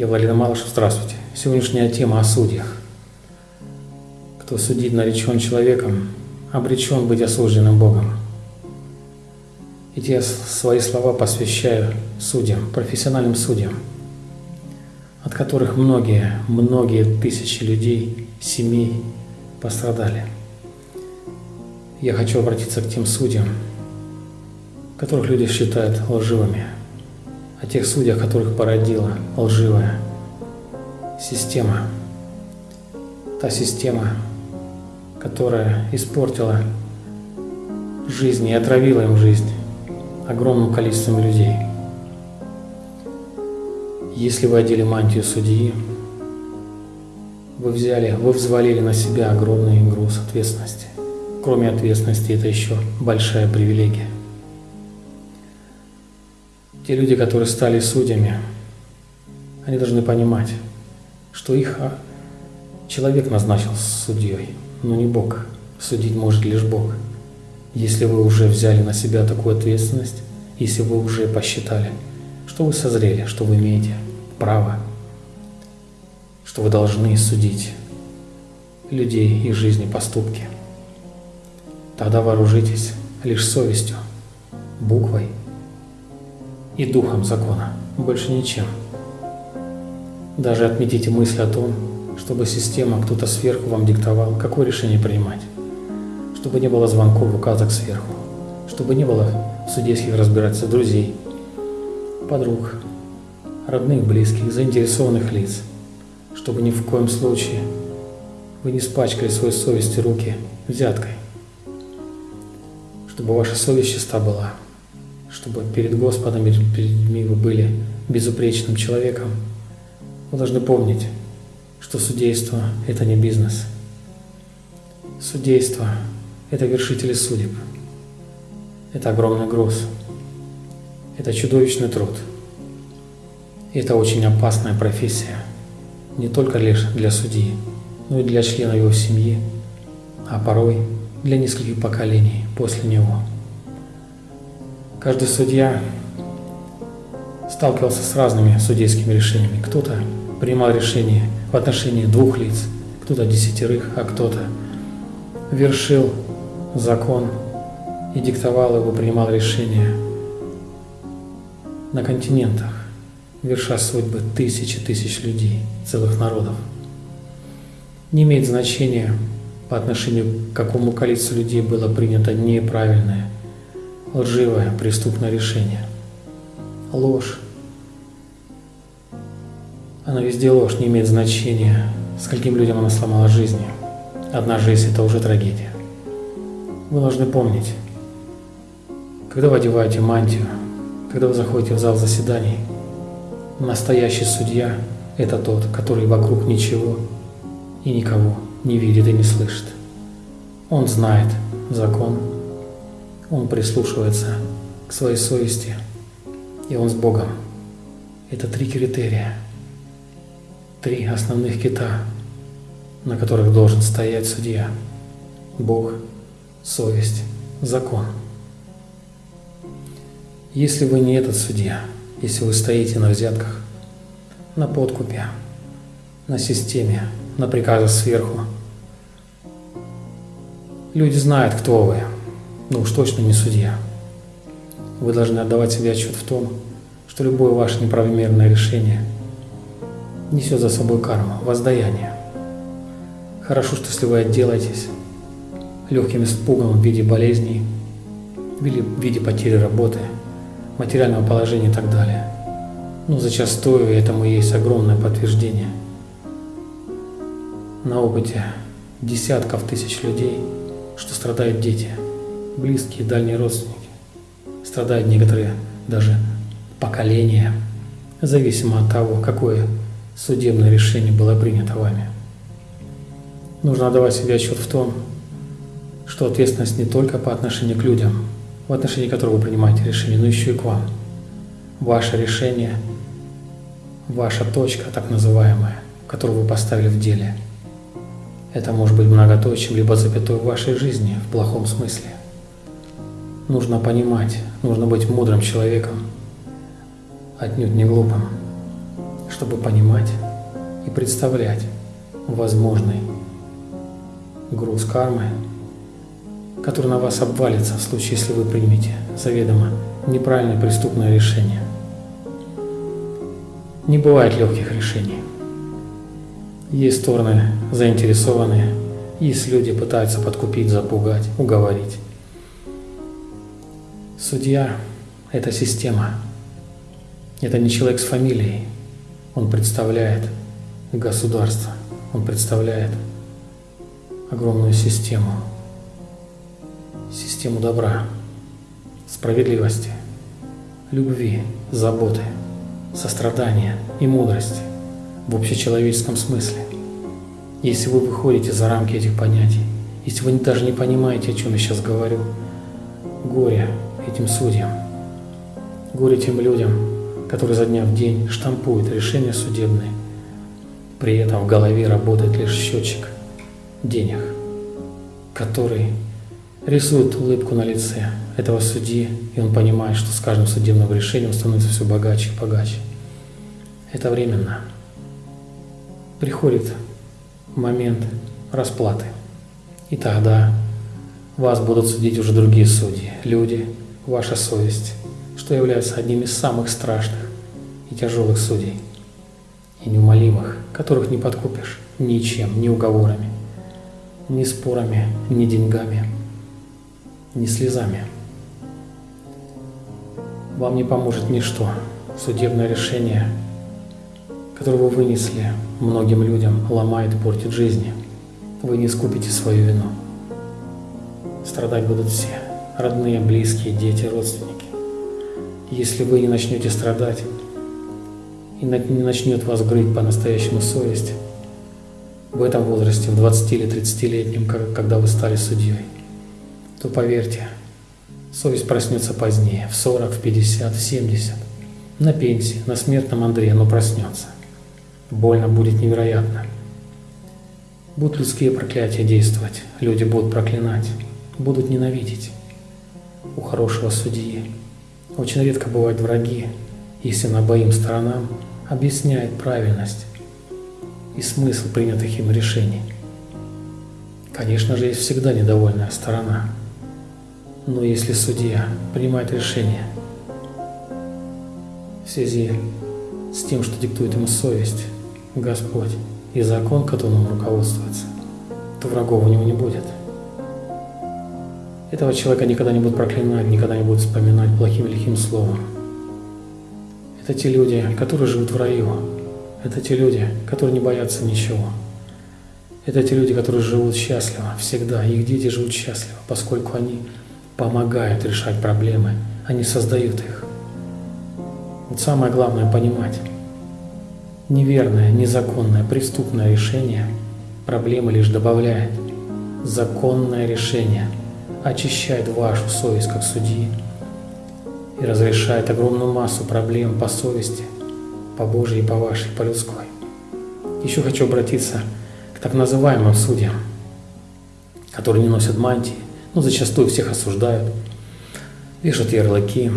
Я Владимир Малышев, здравствуйте. Сегодняшняя тема о судьях. Кто судит наречен человеком, обречен быть осужденным Богом. Эти свои слова посвящаю судьям, профессиональным судьям, от которых многие, многие тысячи людей, семей пострадали. Я хочу обратиться к тем судьям, которых люди считают лживыми, тех судьях, которых породила лживая система. Та система, которая испортила жизнь и отравила им жизнь огромным количеством людей. Если вы одели мантию судьи, вы взяли, вы взвалили на себя огромный груз ответственности. Кроме ответственности, это еще большая привилегия. Те люди, которые стали судьями, они должны понимать, что их а, человек назначил судьей, но не Бог. Судить может лишь Бог. Если вы уже взяли на себя такую ответственность, если вы уже посчитали, что вы созрели, что вы имеете право, что вы должны судить людей, их жизни, поступки, тогда вооружитесь лишь совестью, буквой и духом закона, больше ничем. Даже отметите мысль о том, чтобы система, кто-то сверху вам диктовал, какое решение принимать. Чтобы не было звонков, указок сверху. Чтобы не было судейских разбирательств друзей, подруг, родных, близких, заинтересованных лиц. Чтобы ни в коем случае вы не спачкали своей совести руки взяткой. Чтобы ваша совесть чиста была. Чтобы перед Господом, перед людьми вы были безупречным человеком. Вы должны помнить, что судейство – это не бизнес. Судейство – это вершители судеб. Это огромный груз. Это чудовищный труд. И это очень опасная профессия. Не только лишь для судьи, но и для членов его семьи, а порой для нескольких поколений после него. Каждый судья сталкивался с разными судейскими решениями. Кто-то принимал решение в отношении двух лиц, кто-то десятерых, а кто-то вершил закон и диктовал его, принимал решения на континентах, верша судьбы тысячи тысяч людей, целых народов. Не имеет значения, по отношению к какому количеству людей было принято неправильное, лживое, преступное решение. Ложь она везде ложь, не имеет значения, скольким людям она сломала жизни. Одна жизнь – это уже трагедия. Вы должны помнить, когда вы одеваете мантию, когда вы заходите в зал заседаний, настоящий судья – это тот, который вокруг ничего и никого не видит и не слышит. Он знает закон, он прислушивается к своей совести, и он с Богом. Это три критерия – три основных кита, на которых должен стоять судья. Бог, совесть, закон. Если вы не этот судья, если вы стоите на взятках, на подкупе, на системе, на приказах сверху, люди знают, кто вы, но уж точно не судья. Вы должны отдавать себе отчет в том, что любое ваше неправомерное решение – несет за собой карму, воздаяние. Хорошо, что если вы отделаетесь легким испугом в виде болезней, в виде потери работы, материального положения и так далее. Но зачастую этому есть огромное подтверждение. На опыте десятков тысяч людей, что страдают дети, близкие, дальние родственники. Страдают некоторые даже поколения, зависимо от того, какое судебное решение было принято вами. Нужно отдавать себе отчет в том, что ответственность не только по отношению к людям, в отношении которых вы принимаете решение, но еще и к вам. Ваше решение, ваша точка, так называемая, которую вы поставили в деле, это может быть многоточием, либо запятой в вашей жизни в плохом смысле. Нужно понимать, нужно быть мудрым человеком, отнюдь не глупым чтобы понимать и представлять возможный груз кармы, который на вас обвалится в случае, если вы примете заведомо неправильное преступное решение. Не бывает легких решений. Есть стороны заинтересованные, есть люди пытаются подкупить, запугать, уговорить. Судья – это система. Это не человек с фамилией. Он представляет государство. Он представляет огромную систему. Систему добра, справедливости, любви, заботы, сострадания и мудрости в общечеловеческом смысле. Если вы выходите за рамки этих понятий, если вы даже не понимаете, о чем я сейчас говорю, горе этим судьям, горе тем людям, которые за дня в день штампуют решения судебные, при этом в голове работает лишь счетчик денег, который рисует улыбку на лице этого судьи, и он понимает, что с каждым судебным решением становится все богаче и богаче. Это временно приходит момент расплаты. И тогда вас будут судить уже другие судьи, люди, ваша совесть, что является одним из самых страшных и тяжелых судей, и неумолимых, которых не подкупишь ничем, ни уговорами, ни спорами, ни деньгами, ни слезами. Вам не поможет ничто. Судебное решение – который вы вынесли многим людям, ломает и портит жизни. Вы не искупите свою вину. Страдать будут все. Родные, близкие, дети, родственники. Если вы не начнете страдать и не начнет вас грыть по-настоящему совесть, в этом возрасте, в 20 или 30-летнем, когда вы стали судьей, то поверьте, совесть проснется позднее, в 40, в 50, в 70, на пенсии, на смертном Андре, но проснется. Больно будет невероятно. Будут людские проклятия действовать, люди будут проклинать, будут ненавидеть. У хорошего судьи очень редко бывают враги, если на обоим сторонам объясняет правильность и смысл принятых им решений. Конечно же, есть всегда недовольная сторона, но если судья принимает решение в связи с тем, что диктует ему совесть, Господь и закон, которым он руководствуется, то врагов у него не будет. Этого человека никогда не будут проклинать, никогда не будут вспоминать плохим или лихим словом. Это те люди, которые живут в раю. Это те люди, которые не боятся ничего. Это те люди, которые живут счастливо всегда. Их дети живут счастливо, поскольку они помогают решать проблемы, они создают их. Вот самое главное понимать, Неверное, незаконное, преступное решение проблемы лишь добавляет. Законное решение очищает вашу совесть как судьи и разрешает огромную массу проблем по совести, по Божьей, по вашей, по людской. Еще хочу обратиться к так называемым судьям, которые не носят мантии, но зачастую всех осуждают, вешают ярлыки,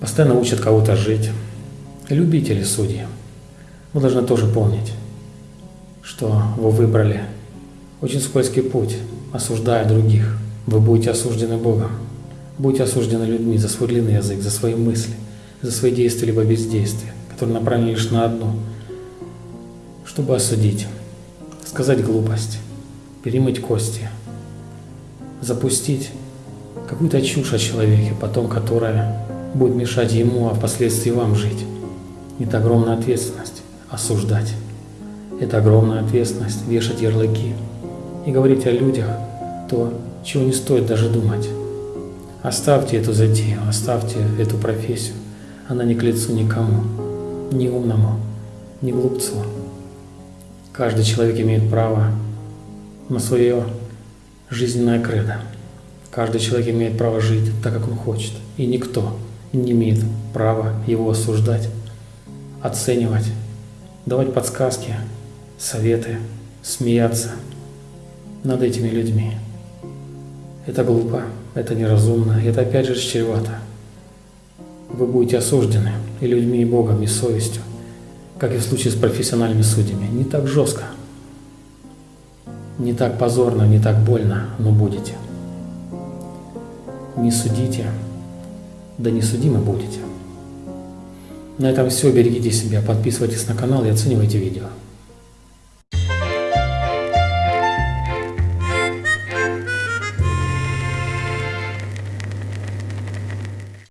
постоянно учат кого-то жить, Любители судьи, вы должны тоже помнить, что вы выбрали очень скользкий путь, осуждая других. Вы будете осуждены Богом, будете осуждены людьми за свой длинный язык, за свои мысли, за свои действия либо бездействия, которые направлены лишь на одно, чтобы осудить, сказать глупость, перемыть кости, запустить какую-то чушь о человеке, потом которая будет мешать ему, а впоследствии вам жить. Это огромная ответственность осуждать. Это огромная ответственность вешать ярлыки и говорить о людях то, чего не стоит даже думать. Оставьте эту затею, оставьте эту профессию. Она не к лицу никому, ни умному, ни глупцу. Каждый человек имеет право на свое жизненное кредо. Каждый человек имеет право жить так, как он хочет. И никто не имеет права его осуждать оценивать, давать подсказки, советы, смеяться над этими людьми. Это глупо, это неразумно, это опять же чревато вы будете осуждены и людьми, и Богом, и совестью, как и в случае с профессиональными судьями. Не так жестко, не так позорно, не так больно, но будете. Не судите, да не судимы будете. На этом все. Берегите себя, подписывайтесь на канал и оценивайте видео.